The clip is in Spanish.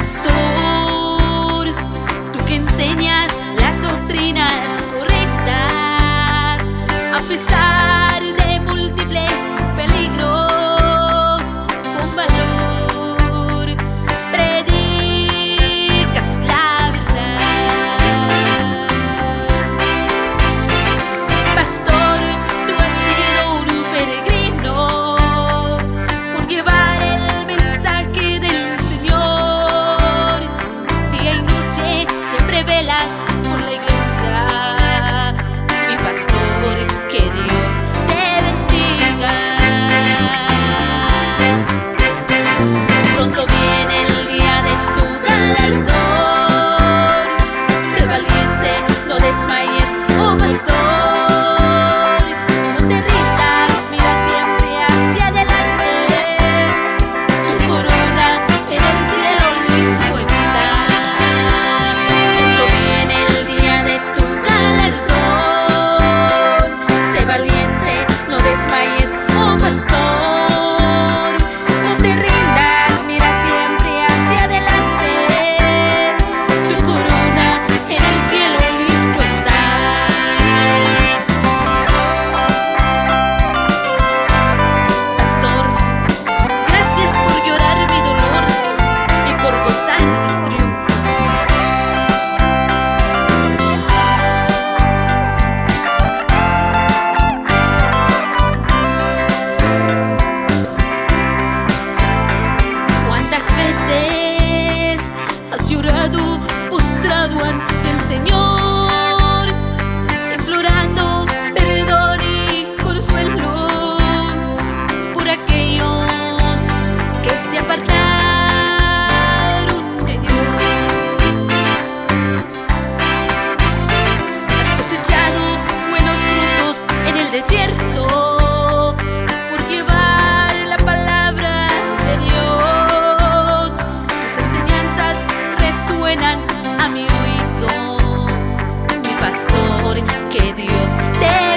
pastor, tú que enseñas las doctrinas correctas, a pesar postrado ante el Señor. pastor que Dios te